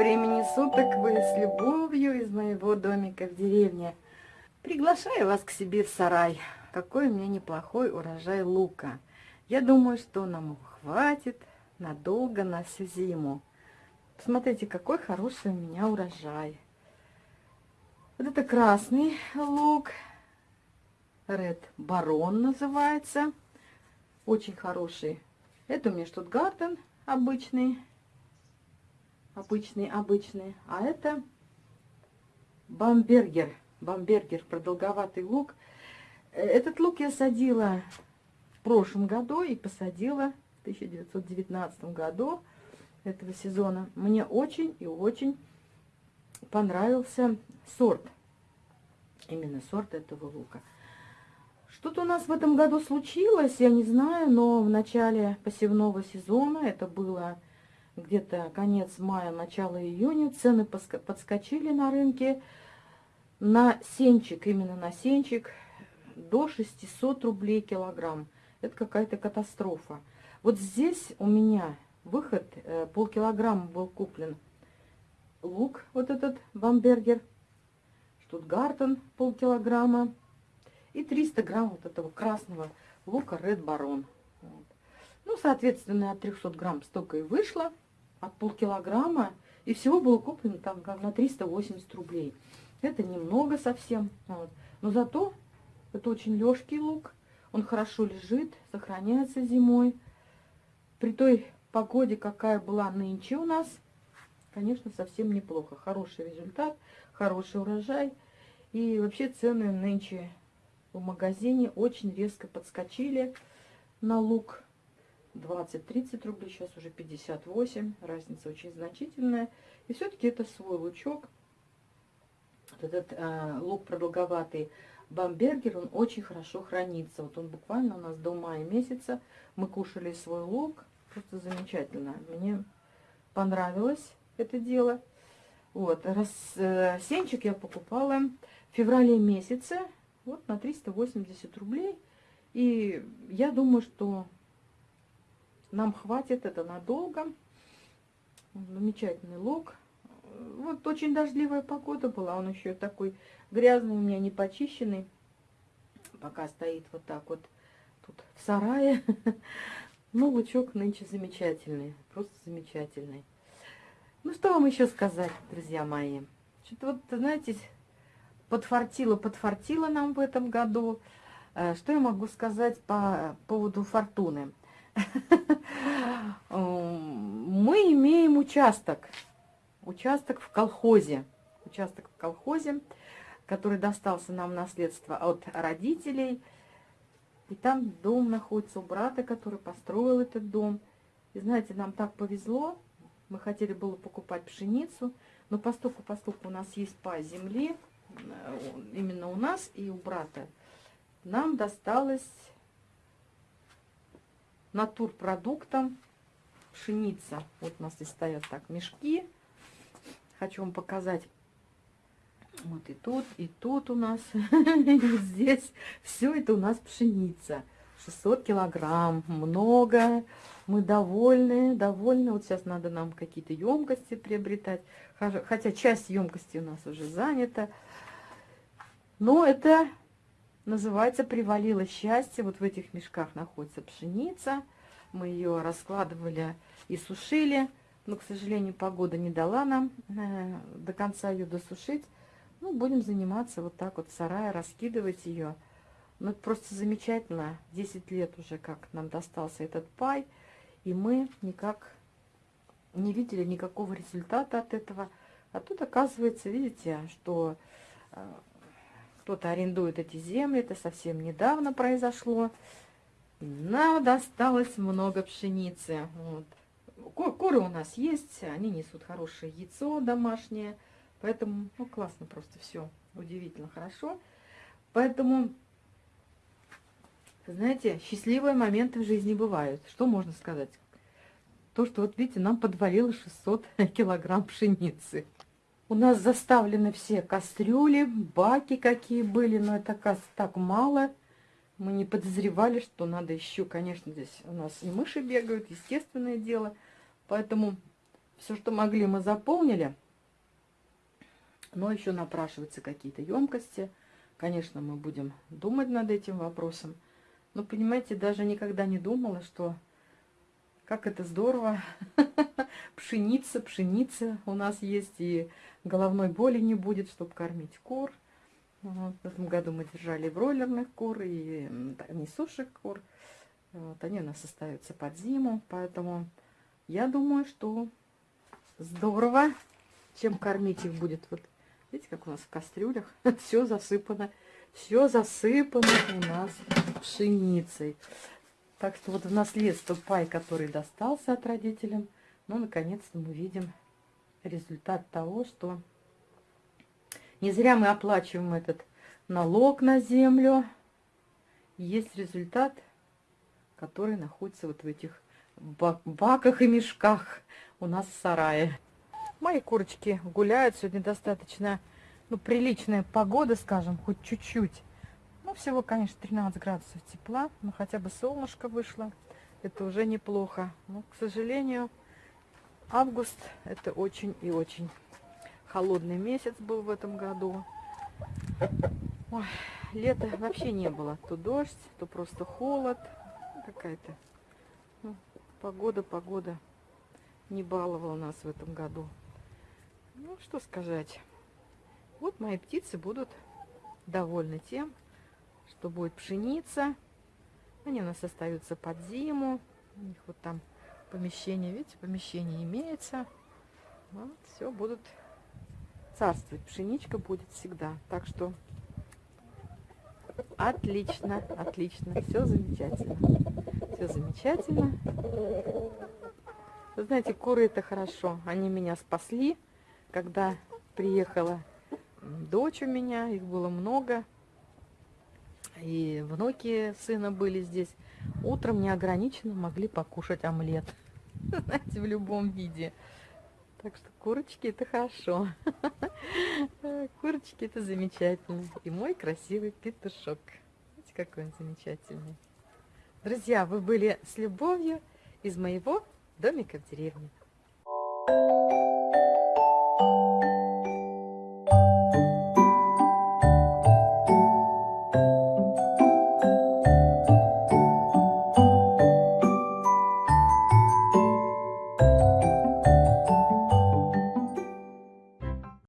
времени суток! Вы с любовью из моего домика в деревне. Приглашаю вас к себе в сарай. Какой у меня неплохой урожай лука. Я думаю, что нам хватит надолго на всю зиму. Посмотрите, какой хороший у меня урожай. Вот это красный лук. Red Baron называется. Очень хороший. Это у меня Штутгартен обычный обычный, обычный. А это бамбергер, бамбергер, продолговатый лук. Э, этот лук я садила в прошлом году и посадила в 1919 году этого сезона. Мне очень и очень понравился сорт, именно сорт этого лука. Что-то у нас в этом году случилось, я не знаю, но в начале посевного сезона, это было где-то конец мая, начало июня, цены подскочили на рынке на сенчик, именно на сенчик, до 600 рублей килограмм. Это какая-то катастрофа. Вот здесь у меня выход, э, полкилограмма был куплен лук, вот этот бамбергер, штутгартен полкилограмма и 300 грамм вот этого красного лука Red Baron. Ну, соответственно, от 300 грамм столько и вышло от полкилограмма, и всего было куплено там на 380 рублей. Это немного совсем, вот. но зато это очень легкий лук, он хорошо лежит, сохраняется зимой. При той погоде, какая была нынче у нас, конечно, совсем неплохо. Хороший результат, хороший урожай. И вообще цены нынче в магазине очень резко подскочили на лук. 20-30 рублей, сейчас уже 58, разница очень значительная. И все-таки это свой лучок. Вот этот э, лук продолговатый бамбергер, он очень хорошо хранится. Вот он буквально у нас до мая месяца. Мы кушали свой лук, просто замечательно. Мне понравилось это дело. Вот, раз, э, сенчик я покупала в феврале месяце, вот на 380 рублей. И я думаю, что нам хватит это надолго. Замечательный лук. Вот очень дождливая погода была. Он еще такой грязный у меня, не почищенный. Пока стоит вот так вот тут в сарае. Ну, лучок нынче замечательный. Просто замечательный. Ну, что вам еще сказать, друзья мои? Что-то вот, знаете, подфартило, подфартило нам в этом году. Э, что я могу сказать по поводу фортуны? Мы имеем участок. Участок в колхозе. Участок в колхозе, который достался нам в наследство от родителей. И там дом находится у брата, который построил этот дом. И знаете, нам так повезло. Мы хотели было покупать пшеницу, но поскольку у нас есть по земле, э, именно у нас и у брата, нам досталось натурпродуктом пшеница. Вот у нас здесь стоят так мешки. Хочу вам показать. Вот и тут, и тут у нас, и здесь. Все это у нас пшеница. 600 килограмм, много. Мы довольны, довольны. Вот сейчас надо нам какие-то емкости приобретать. Хотя часть емкости у нас уже занята. Но это называется «Привалило счастье». Вот в этих мешках находится пшеница. Мы ее раскладывали и сушили. Но, к сожалению, погода не дала нам э, до конца ее досушить. Ну, будем заниматься вот так вот в сарае, раскидывать ее. Ну, это просто замечательно. 10 лет уже как нам достался этот пай. И мы никак не видели никакого результата от этого. А тут оказывается, видите, что э, кто-то арендует эти земли, это совсем недавно произошло. нам досталось много пшеницы. Вот. Куры у нас есть, они несут хорошее яйцо домашнее. Поэтому, ну, классно просто все, удивительно хорошо. Поэтому, знаете, счастливые моменты в жизни бывают. Что можно сказать? То, что, вот видите, нам подвалило 600 килограмм пшеницы. У нас заставлены все кастрюли, баки какие были, но это так мало. Мы не подозревали, что надо еще, конечно, здесь у нас и мыши бегают, естественное дело. Поэтому Все, что могли, мы заполнили. Но еще напрашиваются какие-то емкости. Конечно, мы будем думать над этим вопросом. Но, понимаете, даже никогда не думала, что как это здорово. пшеница, пшеница у нас есть, и головной боли не будет, чтобы кормить кур. Вот, в этом году мы держали бройлерных кур и несушек кур. Вот, они у нас остаются под зиму, поэтому я думаю, что здорово, чем кормить их будет. Вот видите, как у нас в кастрюлях все засыпано, все засыпано у нас пшеницей. Так что вот в наследство пай, который достался от родителям, ну, наконец-то мы видим результат того, что не зря мы оплачиваем этот налог на землю. Есть результат, который находится вот в этих баках и мешках у нас в сарае. Мои курочки гуляют. Сегодня достаточно ну, приличная погода, скажем, хоть чуть-чуть. Ну, всего, конечно, 13 градусов тепла, но хотя бы солнышко вышло. Это уже неплохо. Но, к сожалению, август это очень и очень холодный месяц был в этом году. Ой, лета вообще не было. То дождь, то просто холод. Какая-то ну, погода, погода не баловала нас в этом году. Ну, что сказать. Вот мои птицы будут довольны тем, что будет пшеница. Они у нас остаются под зиму. У них вот там помещение, видите, помещение имеется. Вот, все будут царствовать. Пшеничка будет всегда. Так что отлично, отлично. Все замечательно. Все замечательно. Вы знаете, куры это хорошо. Они меня спасли, когда приехала дочь у меня. Их было много и внуки сына были здесь, утром неограниченно могли покушать омлет. Знаете, в любом виде. Так что курочки это хорошо. Курочки это замечательно. И мой красивый петушок. Видите, какой он замечательный. Друзья, вы были с любовью из моего домика в деревне.